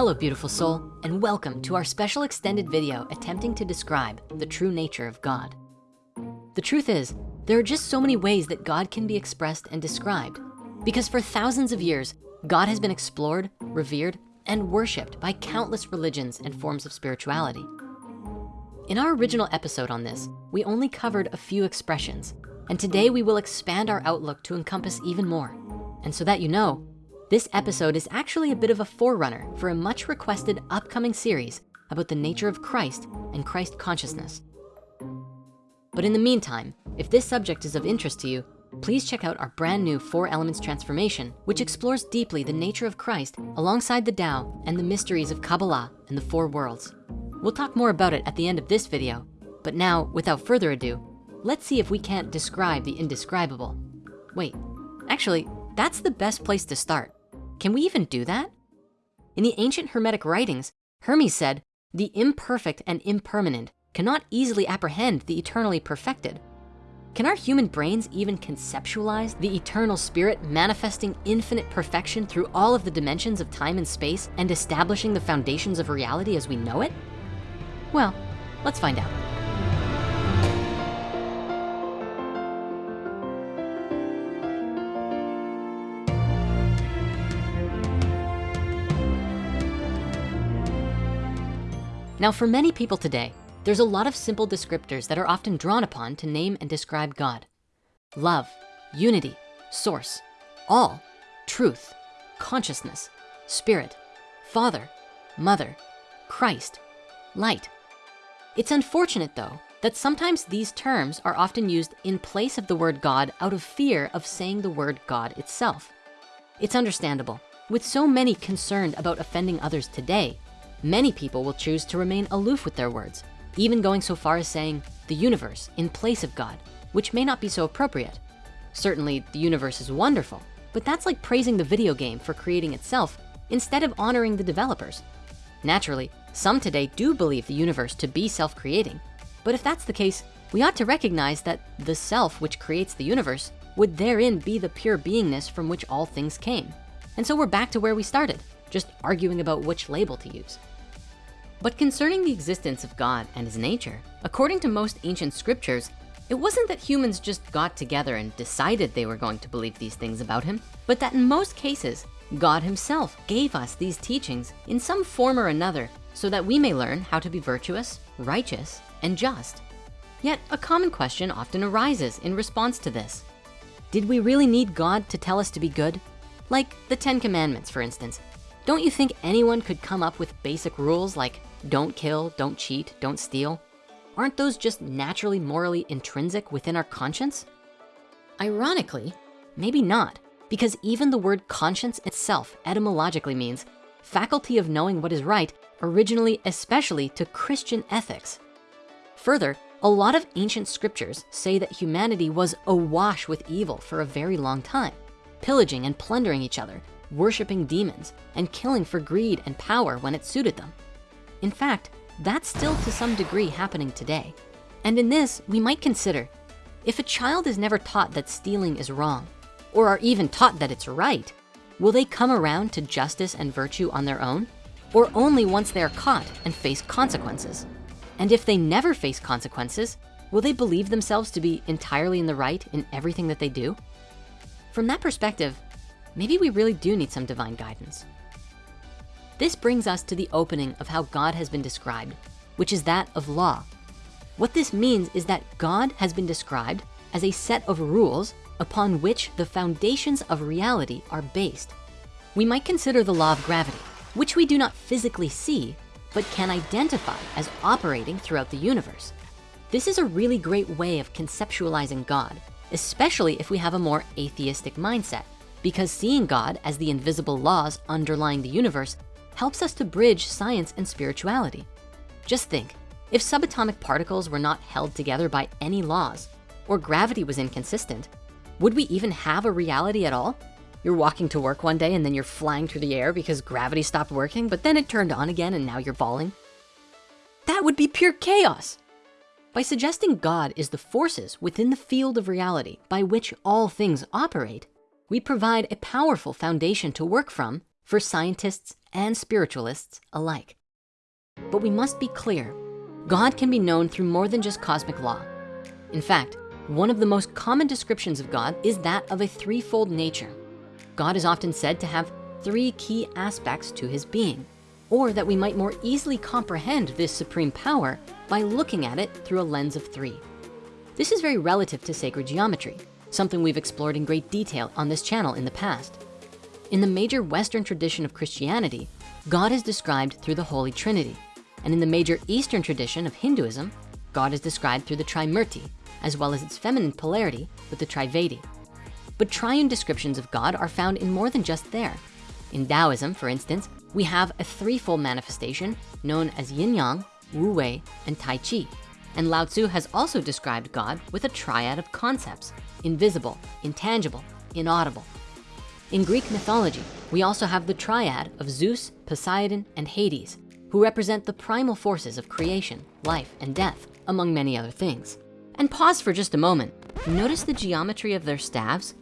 Hello, beautiful soul, and welcome to our special extended video attempting to describe the true nature of God. The truth is, there are just so many ways that God can be expressed and described because for thousands of years, God has been explored, revered, and worshiped by countless religions and forms of spirituality. In our original episode on this, we only covered a few expressions, and today we will expand our outlook to encompass even more. And so that you know, this episode is actually a bit of a forerunner for a much requested upcoming series about the nature of Christ and Christ consciousness. But in the meantime, if this subject is of interest to you, please check out our brand new Four Elements Transformation, which explores deeply the nature of Christ alongside the Tao and the mysteries of Kabbalah and the four worlds. We'll talk more about it at the end of this video, but now, without further ado, let's see if we can't describe the indescribable. Wait, actually, that's the best place to start. Can we even do that? In the ancient Hermetic writings, Hermes said, the imperfect and impermanent cannot easily apprehend the eternally perfected. Can our human brains even conceptualize the eternal spirit manifesting infinite perfection through all of the dimensions of time and space and establishing the foundations of reality as we know it? Well, let's find out. Now for many people today, there's a lot of simple descriptors that are often drawn upon to name and describe God. Love, unity, source, all, truth, consciousness, spirit, father, mother, Christ, light. It's unfortunate though, that sometimes these terms are often used in place of the word God out of fear of saying the word God itself. It's understandable. With so many concerned about offending others today, Many people will choose to remain aloof with their words, even going so far as saying the universe in place of God, which may not be so appropriate. Certainly the universe is wonderful, but that's like praising the video game for creating itself instead of honoring the developers. Naturally, some today do believe the universe to be self-creating, but if that's the case, we ought to recognize that the self which creates the universe would therein be the pure beingness from which all things came. And so we're back to where we started, just arguing about which label to use. But concerning the existence of God and his nature, according to most ancient scriptures, it wasn't that humans just got together and decided they were going to believe these things about him, but that in most cases, God himself gave us these teachings in some form or another so that we may learn how to be virtuous, righteous, and just. Yet a common question often arises in response to this. Did we really need God to tell us to be good? Like the 10 commandments, for instance. Don't you think anyone could come up with basic rules like don't kill, don't cheat, don't steal. Aren't those just naturally morally intrinsic within our conscience? Ironically, maybe not, because even the word conscience itself etymologically means faculty of knowing what is right, originally especially to Christian ethics. Further, a lot of ancient scriptures say that humanity was awash with evil for a very long time, pillaging and plundering each other, worshiping demons, and killing for greed and power when it suited them. In fact, that's still to some degree happening today. And in this, we might consider, if a child is never taught that stealing is wrong, or are even taught that it's right, will they come around to justice and virtue on their own? Or only once they are caught and face consequences? And if they never face consequences, will they believe themselves to be entirely in the right in everything that they do? From that perspective, maybe we really do need some divine guidance. This brings us to the opening of how God has been described, which is that of law. What this means is that God has been described as a set of rules upon which the foundations of reality are based. We might consider the law of gravity, which we do not physically see, but can identify as operating throughout the universe. This is a really great way of conceptualizing God, especially if we have a more atheistic mindset, because seeing God as the invisible laws underlying the universe helps us to bridge science and spirituality. Just think, if subatomic particles were not held together by any laws, or gravity was inconsistent, would we even have a reality at all? You're walking to work one day and then you're flying through the air because gravity stopped working, but then it turned on again and now you're falling. That would be pure chaos. By suggesting God is the forces within the field of reality by which all things operate, we provide a powerful foundation to work from for scientists and spiritualists alike. But we must be clear, God can be known through more than just cosmic law. In fact, one of the most common descriptions of God is that of a threefold nature. God is often said to have three key aspects to his being, or that we might more easily comprehend this supreme power by looking at it through a lens of three. This is very relative to sacred geometry, something we've explored in great detail on this channel in the past. In the major Western tradition of Christianity, God is described through the Holy Trinity. And in the major Eastern tradition of Hinduism, God is described through the Trimurti, as well as its feminine polarity with the Tridevi. But triune descriptions of God are found in more than just there. In Taoism, for instance, we have a threefold manifestation known as Yin Yang, Wu Wei, and Tai Chi. And Lao Tzu has also described God with a triad of concepts, invisible, intangible, inaudible. In Greek mythology, we also have the triad of Zeus, Poseidon, and Hades, who represent the primal forces of creation, life, and death, among many other things. And pause for just a moment. Notice the geometry of their staves?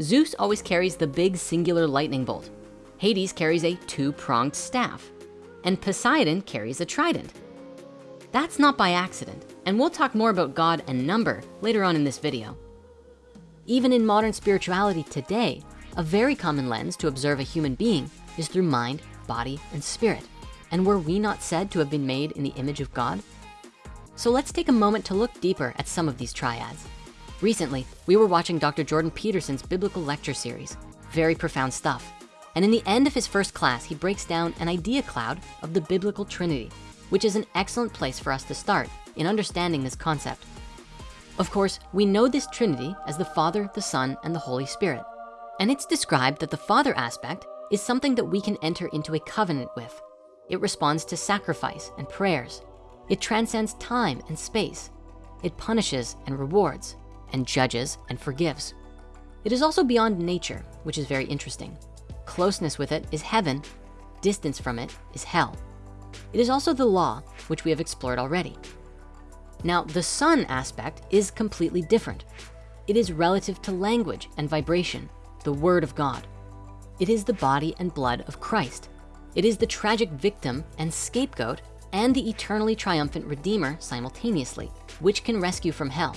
Zeus always carries the big singular lightning bolt. Hades carries a two-pronged staff. And Poseidon carries a trident. That's not by accident. And we'll talk more about God and number later on in this video. Even in modern spirituality today, a very common lens to observe a human being is through mind, body, and spirit. And were we not said to have been made in the image of God? So let's take a moment to look deeper at some of these triads. Recently, we were watching Dr. Jordan Peterson's biblical lecture series. Very profound stuff. And in the end of his first class, he breaks down an idea cloud of the biblical Trinity, which is an excellent place for us to start in understanding this concept. Of course, we know this Trinity as the Father, the Son, and the Holy Spirit. And it's described that the Father aspect is something that we can enter into a covenant with. It responds to sacrifice and prayers. It transcends time and space. It punishes and rewards and judges and forgives. It is also beyond nature, which is very interesting. Closeness with it is heaven, distance from it is hell. It is also the law, which we have explored already. Now, the son aspect is completely different. It is relative to language and vibration, the word of God. It is the body and blood of Christ. It is the tragic victim and scapegoat and the eternally triumphant redeemer simultaneously, which can rescue from hell.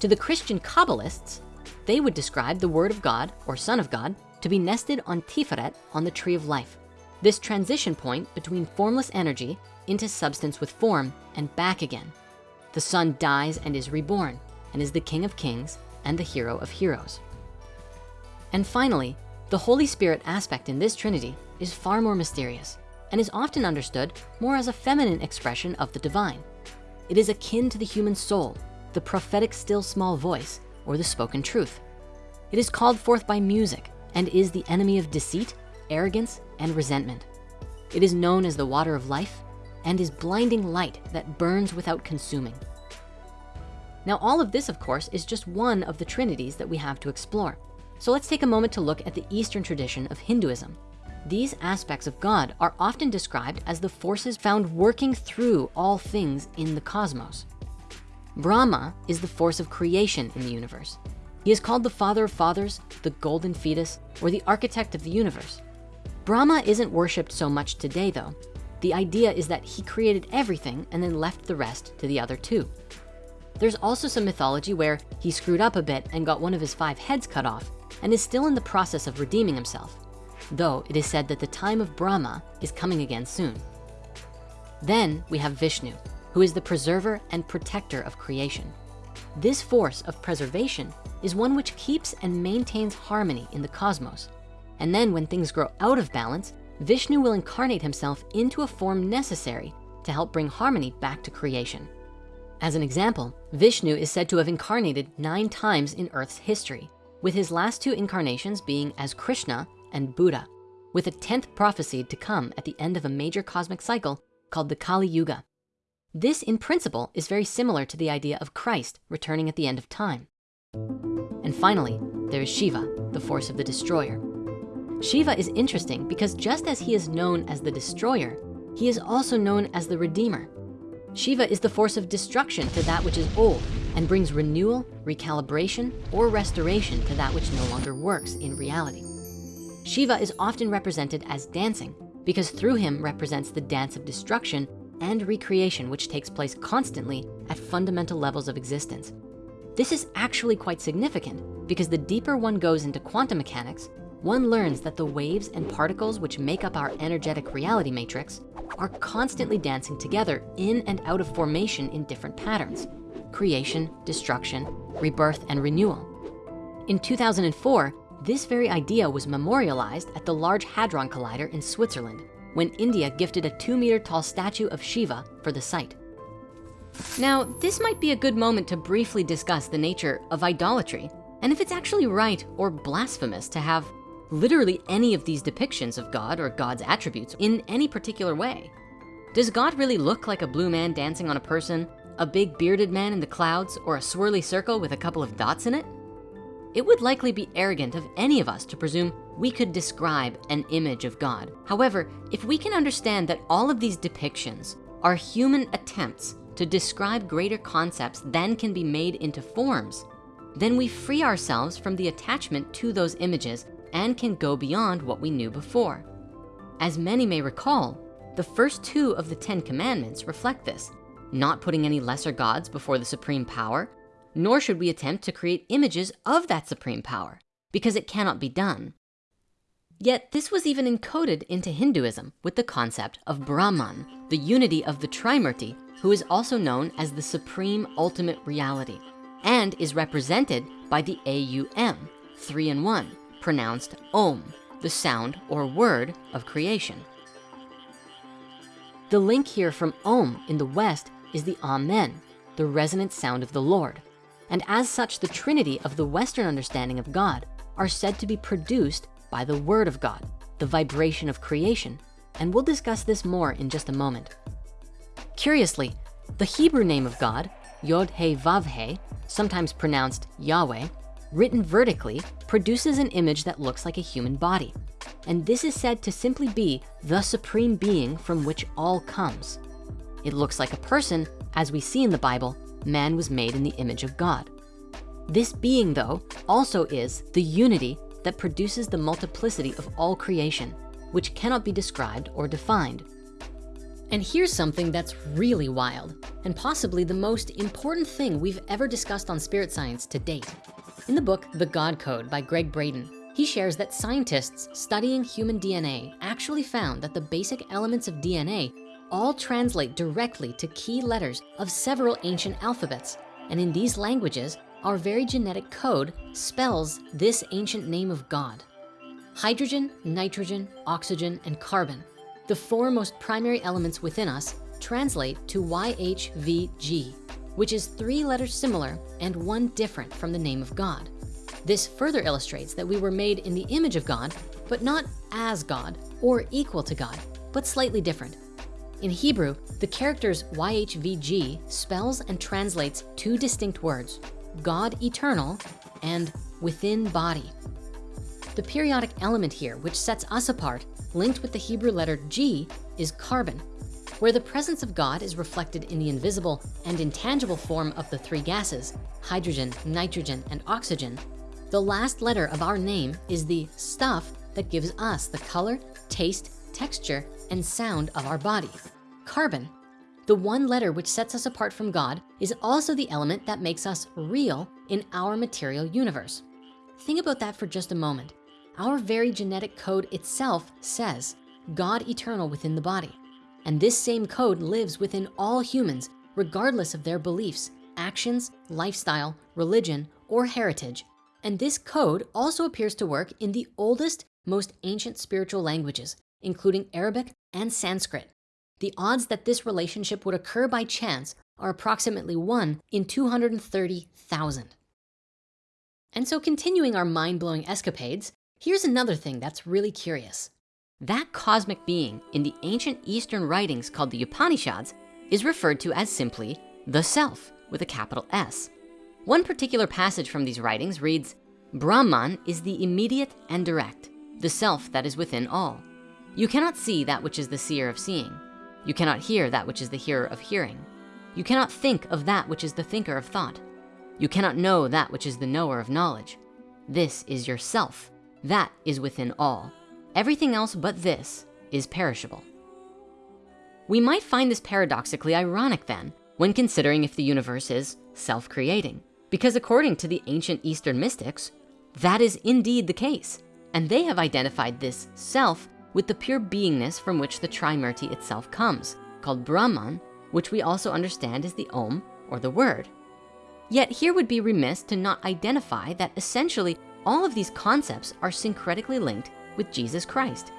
To the Christian Kabbalists, they would describe the word of God or son of God to be nested on Tiferet on the tree of life. This transition point between formless energy into substance with form and back again. The son dies and is reborn and is the king of kings and the hero of heroes. And finally, the Holy Spirit aspect in this Trinity is far more mysterious and is often understood more as a feminine expression of the divine. It is akin to the human soul, the prophetic still small voice, or the spoken truth. It is called forth by music and is the enemy of deceit, arrogance, and resentment. It is known as the water of life and is blinding light that burns without consuming. Now, all of this, of course, is just one of the trinities that we have to explore. So let's take a moment to look at the Eastern tradition of Hinduism. These aspects of God are often described as the forces found working through all things in the cosmos. Brahma is the force of creation in the universe. He is called the father of fathers, the golden fetus, or the architect of the universe. Brahma isn't worshiped so much today though. The idea is that he created everything and then left the rest to the other two. There's also some mythology where he screwed up a bit and got one of his five heads cut off and is still in the process of redeeming himself, though it is said that the time of Brahma is coming again soon. Then we have Vishnu, who is the preserver and protector of creation. This force of preservation is one which keeps and maintains harmony in the cosmos. And then when things grow out of balance, Vishnu will incarnate himself into a form necessary to help bring harmony back to creation. As an example, Vishnu is said to have incarnated nine times in Earth's history, with his last two incarnations being as Krishna and Buddha, with a 10th prophecy to come at the end of a major cosmic cycle called the Kali Yuga. This in principle is very similar to the idea of Christ returning at the end of time. And finally, there is Shiva, the force of the destroyer. Shiva is interesting because just as he is known as the destroyer, he is also known as the redeemer. Shiva is the force of destruction to that which is old and brings renewal, recalibration, or restoration to that which no longer works in reality. Shiva is often represented as dancing because through him represents the dance of destruction and recreation, which takes place constantly at fundamental levels of existence. This is actually quite significant because the deeper one goes into quantum mechanics, one learns that the waves and particles which make up our energetic reality matrix are constantly dancing together in and out of formation in different patterns, creation, destruction, rebirth, and renewal. In 2004, this very idea was memorialized at the Large Hadron Collider in Switzerland when India gifted a two meter tall statue of Shiva for the site. Now, this might be a good moment to briefly discuss the nature of idolatry and if it's actually right or blasphemous to have literally any of these depictions of God or God's attributes in any particular way. Does God really look like a blue man dancing on a person, a big bearded man in the clouds, or a swirly circle with a couple of dots in it? It would likely be arrogant of any of us to presume we could describe an image of God. However, if we can understand that all of these depictions are human attempts to describe greater concepts than can be made into forms, then we free ourselves from the attachment to those images and can go beyond what we knew before. As many may recall, the first two of the 10 commandments reflect this, not putting any lesser gods before the supreme power, nor should we attempt to create images of that supreme power because it cannot be done. Yet this was even encoded into Hinduism with the concept of Brahman, the unity of the Trimurti, who is also known as the supreme ultimate reality and is represented by the AUM, three in one, pronounced Om, the sound or word of creation. The link here from Om in the West is the Amen, the resonant sound of the Lord. And as such, the Trinity of the Western understanding of God are said to be produced by the word of God, the vibration of creation. And we'll discuss this more in just a moment. Curiously, the Hebrew name of God, Yod-He-Vav-He, sometimes pronounced Yahweh, written vertically, produces an image that looks like a human body. And this is said to simply be the supreme being from which all comes. It looks like a person, as we see in the Bible, man was made in the image of God. This being though, also is the unity that produces the multiplicity of all creation, which cannot be described or defined. And here's something that's really wild, and possibly the most important thing we've ever discussed on spirit science to date. In the book, The God Code by Gregg Braden, he shares that scientists studying human DNA actually found that the basic elements of DNA all translate directly to key letters of several ancient alphabets. And in these languages, our very genetic code spells this ancient name of God. Hydrogen, nitrogen, oxygen, and carbon, the four most primary elements within us translate to YHVG, which is three letters similar and one different from the name of God. This further illustrates that we were made in the image of God, but not as God or equal to God, but slightly different. In Hebrew, the characters YHVG spells and translates two distinct words, God eternal and within body. The periodic element here, which sets us apart, linked with the Hebrew letter G, is carbon, where the presence of God is reflected in the invisible and intangible form of the three gases, hydrogen, nitrogen, and oxygen, the last letter of our name is the stuff that gives us the color, taste, texture, and sound of our body, carbon. The one letter which sets us apart from God is also the element that makes us real in our material universe. Think about that for just a moment. Our very genetic code itself says God eternal within the body. And this same code lives within all humans, regardless of their beliefs, actions, lifestyle, religion, or heritage. And this code also appears to work in the oldest, most ancient spiritual languages, including Arabic and Sanskrit. The odds that this relationship would occur by chance are approximately one in 230,000. And so continuing our mind-blowing escapades, here's another thing that's really curious. That cosmic being in the ancient Eastern writings called the Upanishads is referred to as simply the self with a capital S. One particular passage from these writings reads, Brahman is the immediate and direct, the self that is within all. You cannot see that which is the seer of seeing. You cannot hear that which is the hearer of hearing. You cannot think of that which is the thinker of thought. You cannot know that which is the knower of knowledge. This is yourself. That is within all. Everything else but this is perishable. We might find this paradoxically ironic then, when considering if the universe is self-creating, because according to the ancient Eastern mystics, that is indeed the case. And they have identified this self with the pure beingness from which the Trimurti itself comes, called Brahman, which we also understand as the Om or the word. Yet here would be remiss to not identify that essentially all of these concepts are syncretically linked with Jesus Christ.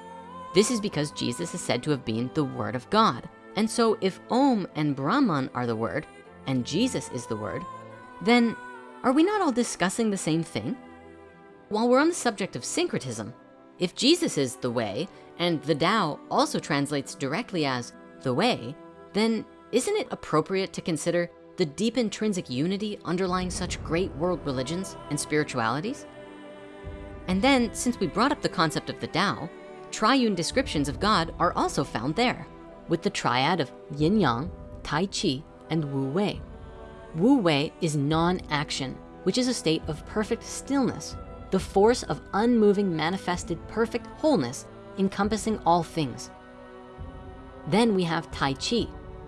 This is because Jesus is said to have been the word of God. And so if Om and Brahman are the word and Jesus is the word, then are we not all discussing the same thing? While we're on the subject of syncretism, if Jesus is the way and the Tao also translates directly as the way, then isn't it appropriate to consider the deep intrinsic unity underlying such great world religions and spiritualities? And then, since we brought up the concept of the Tao, triune descriptions of God are also found there with the triad of yin yang, tai chi, and wu wei. Wu wei is non-action, which is a state of perfect stillness, the force of unmoving manifested perfect wholeness encompassing all things. Then we have tai chi,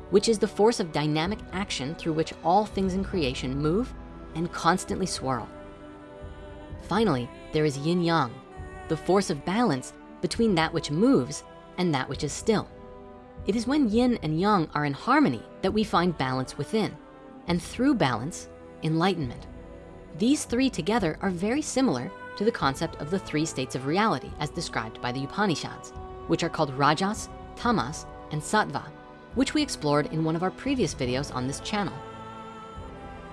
which is the force of dynamic action through which all things in creation move and constantly swirl. Finally, there is yin yang, the force of balance between that which moves and that which is still. It is when yin and yang are in harmony that we find balance within, and through balance, enlightenment. These three together are very similar to the concept of the three states of reality as described by the Upanishads, which are called Rajas, Tamas, and Sattva, which we explored in one of our previous videos on this channel.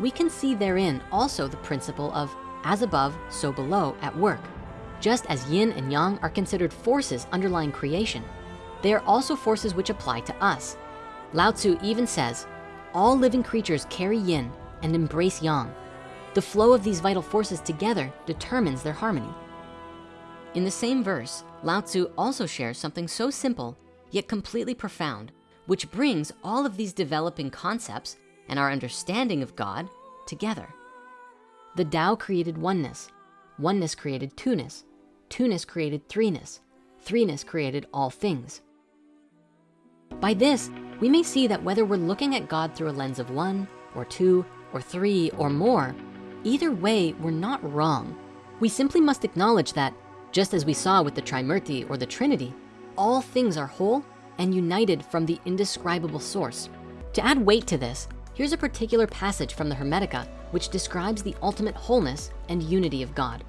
We can see therein also the principle of as above, so below at work. Just as yin and yang are considered forces underlying creation, they are also forces which apply to us. Lao Tzu even says, all living creatures carry yin and embrace yang. The flow of these vital forces together determines their harmony. In the same verse, Lao Tzu also shares something so simple, yet completely profound, which brings all of these developing concepts and our understanding of God together. The Tao created oneness, oneness created two-ness, two-ness created threeness, threeness created all things. By this, we may see that whether we're looking at God through a lens of one or two or three or more, either way, we're not wrong. We simply must acknowledge that just as we saw with the Trimurti or the Trinity, all things are whole and united from the indescribable source. To add weight to this, here's a particular passage from the Hermetica which describes the ultimate wholeness and unity of God.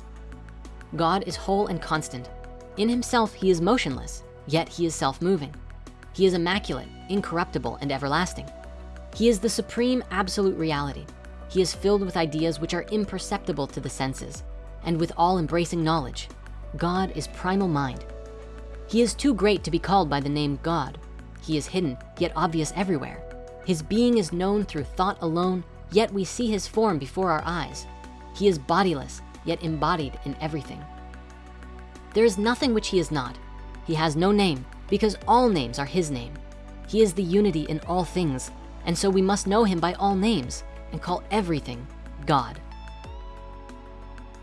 God is whole and constant. In himself, he is motionless, yet he is self-moving. He is immaculate, incorruptible, and everlasting. He is the supreme absolute reality. He is filled with ideas which are imperceptible to the senses and with all embracing knowledge. God is primal mind. He is too great to be called by the name God. He is hidden, yet obvious everywhere. His being is known through thought alone, yet we see his form before our eyes. He is bodiless, yet embodied in everything. There is nothing which he is not. He has no name, because all names are his name. He is the unity in all things, and so we must know him by all names and call everything God.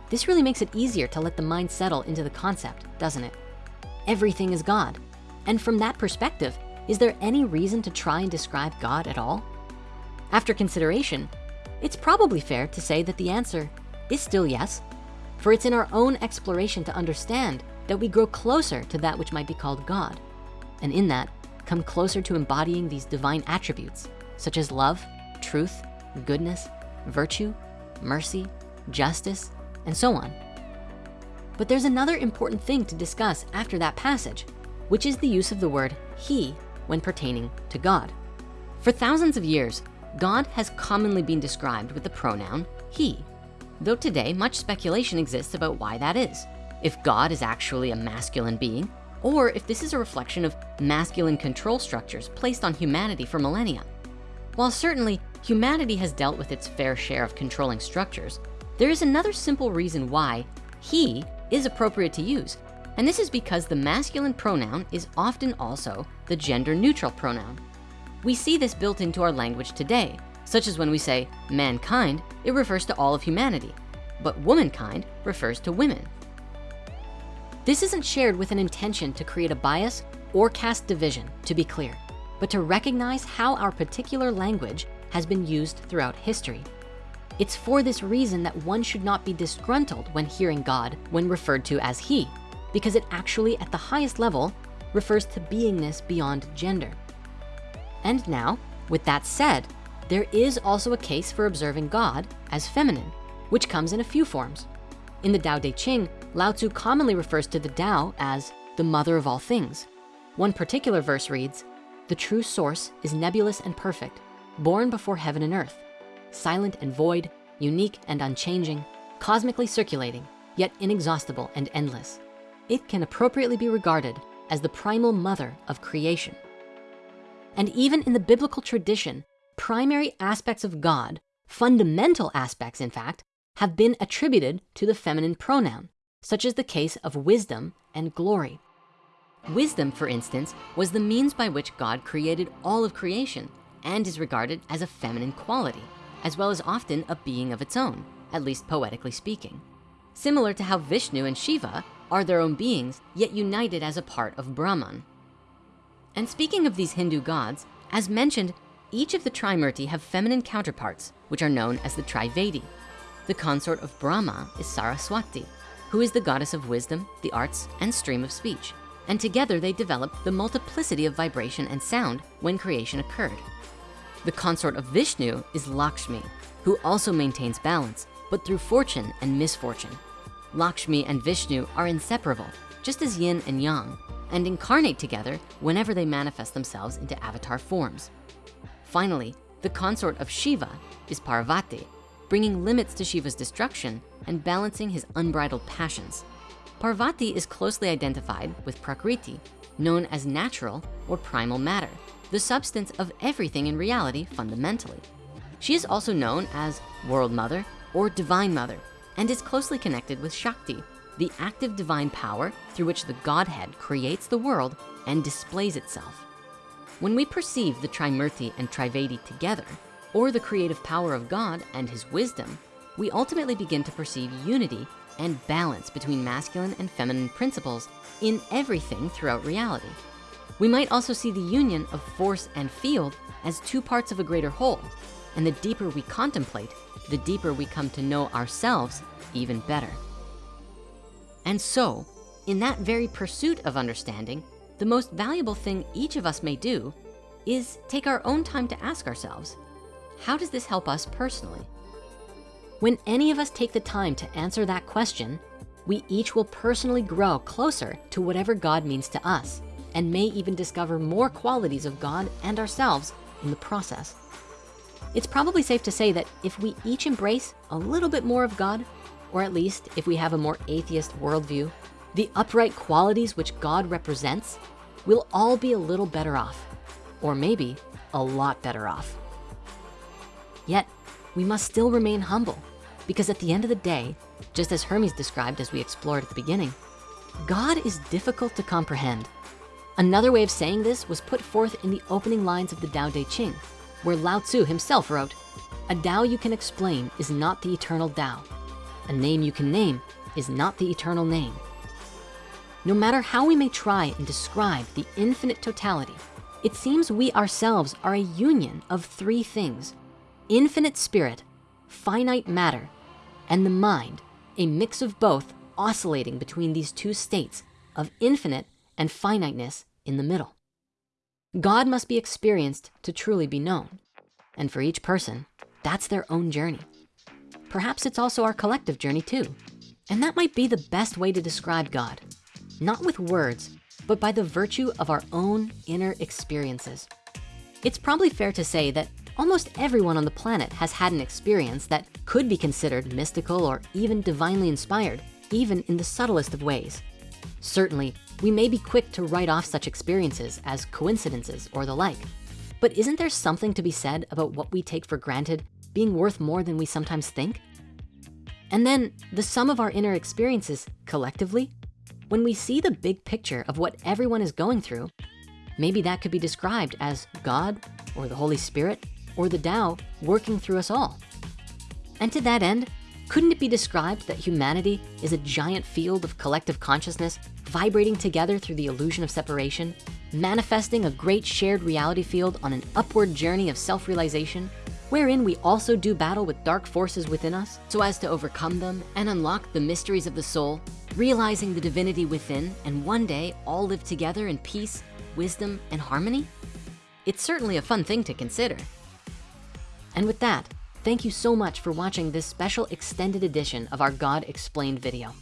This really makes it easier to let the mind settle into the concept, doesn't it? Everything is God. And from that perspective, is there any reason to try and describe God at all? After consideration, it's probably fair to say that the answer is still yes, for it's in our own exploration to understand that we grow closer to that which might be called God and in that, come closer to embodying these divine attributes, such as love, truth, goodness, virtue, mercy, justice, and so on. But there's another important thing to discuss after that passage, which is the use of the word he when pertaining to God. For thousands of years, God has commonly been described with the pronoun he, though today much speculation exists about why that is. If God is actually a masculine being, or if this is a reflection of masculine control structures placed on humanity for millennia. While certainly humanity has dealt with its fair share of controlling structures, there is another simple reason why he is appropriate to use. And this is because the masculine pronoun is often also the gender neutral pronoun. We see this built into our language today, such as when we say mankind, it refers to all of humanity, but womankind refers to women. This isn't shared with an intention to create a bias or cast division, to be clear, but to recognize how our particular language has been used throughout history. It's for this reason that one should not be disgruntled when hearing God when referred to as he, because it actually at the highest level refers to beingness beyond gender. And now, with that said, there is also a case for observing God as feminine, which comes in a few forms. In the Tao Te Ching, Lao Tzu commonly refers to the Tao as the mother of all things. One particular verse reads, the true source is nebulous and perfect, born before heaven and earth, silent and void, unique and unchanging, cosmically circulating, yet inexhaustible and endless. It can appropriately be regarded as the primal mother of creation. And even in the biblical tradition, primary aspects of God, fundamental aspects in fact, have been attributed to the feminine pronoun, such as the case of wisdom and glory. Wisdom, for instance, was the means by which God created all of creation and is regarded as a feminine quality, as well as often a being of its own, at least poetically speaking. Similar to how Vishnu and Shiva are their own beings, yet united as a part of Brahman. And speaking of these Hindu gods, as mentioned, each of the Trimurti have feminine counterparts, which are known as the Tridevi. The consort of Brahma is Saraswati, who is the goddess of wisdom, the arts, and stream of speech. And together they developed the multiplicity of vibration and sound when creation occurred. The consort of Vishnu is Lakshmi, who also maintains balance, but through fortune and misfortune. Lakshmi and Vishnu are inseparable, just as yin and yang, and incarnate together whenever they manifest themselves into avatar forms. Finally, the consort of Shiva is Parvati, bringing limits to Shiva's destruction and balancing his unbridled passions. Parvati is closely identified with Prakriti, known as natural or primal matter, the substance of everything in reality fundamentally. She is also known as World Mother or Divine Mother and is closely connected with Shakti, the active divine power through which the Godhead creates the world and displays itself. When we perceive the Trimurti and Tridevi together, or the creative power of God and his wisdom, we ultimately begin to perceive unity and balance between masculine and feminine principles in everything throughout reality. We might also see the union of force and field as two parts of a greater whole. And the deeper we contemplate, the deeper we come to know ourselves even better. And so, in that very pursuit of understanding, the most valuable thing each of us may do is take our own time to ask ourselves, how does this help us personally? When any of us take the time to answer that question, we each will personally grow closer to whatever God means to us and may even discover more qualities of God and ourselves in the process. It's probably safe to say that if we each embrace a little bit more of God, or at least if we have a more atheist worldview, the upright qualities which God represents, we'll all be a little better off, or maybe a lot better off. Yet, we must still remain humble because at the end of the day, just as Hermes described as we explored at the beginning, God is difficult to comprehend. Another way of saying this was put forth in the opening lines of the Tao Te Ching, where Lao Tzu himself wrote, a Tao you can explain is not the eternal Tao. A name you can name is not the eternal name. No matter how we may try and describe the infinite totality, it seems we ourselves are a union of three things infinite spirit, finite matter, and the mind, a mix of both oscillating between these two states of infinite and finiteness in the middle. God must be experienced to truly be known. And for each person, that's their own journey. Perhaps it's also our collective journey too. And that might be the best way to describe God, not with words, but by the virtue of our own inner experiences. It's probably fair to say that Almost everyone on the planet has had an experience that could be considered mystical or even divinely inspired, even in the subtlest of ways. Certainly, we may be quick to write off such experiences as coincidences or the like. But isn't there something to be said about what we take for granted being worth more than we sometimes think? And then the sum of our inner experiences collectively, when we see the big picture of what everyone is going through, maybe that could be described as God or the Holy Spirit or the Tao working through us all. And to that end, Couldn't it be described that humanity is a giant field of collective consciousness vibrating together through the illusion of separation, manifesting a great shared reality field on an upward journey of self-realization, wherein we also do battle with dark forces within us so as to overcome them and unlock the mysteries of the soul, realizing the divinity within and one day all live together in peace, wisdom, and harmony? It's certainly a fun thing to consider. And with that, thank you so much for watching this special extended edition of our God Explained video.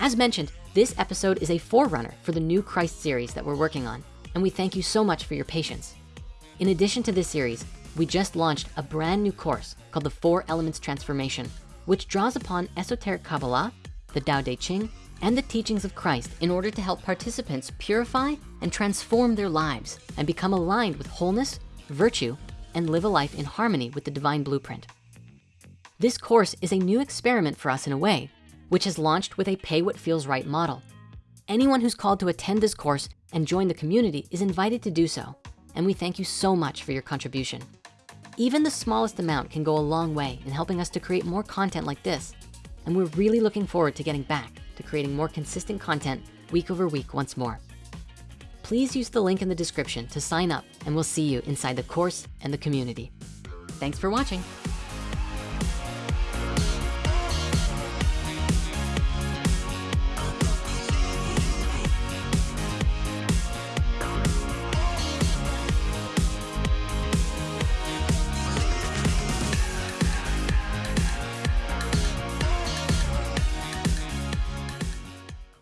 As mentioned, this episode is a forerunner for the new Christ series that we're working on, and we thank you so much for your patience. In addition to this series, we just launched a brand new course called the Four Elements Transformation, which draws upon esoteric Kabbalah, the Tao Te Ching, and the teachings of Christ in order to help participants purify and transform their lives and become aligned with wholeness, virtue, and live a life in harmony with the divine blueprint. This course is a new experiment for us in a way, which has launched with a pay what feels right model. Anyone who's called to attend this course and join the community is invited to do so. And we thank you so much for your contribution. Even the smallest amount can go a long way in helping us to create more content like this. And we're really looking forward to getting back to creating more consistent content week over week once more. Please use the link in the description to sign up and we'll see you inside the course and the community. Thanks for watching.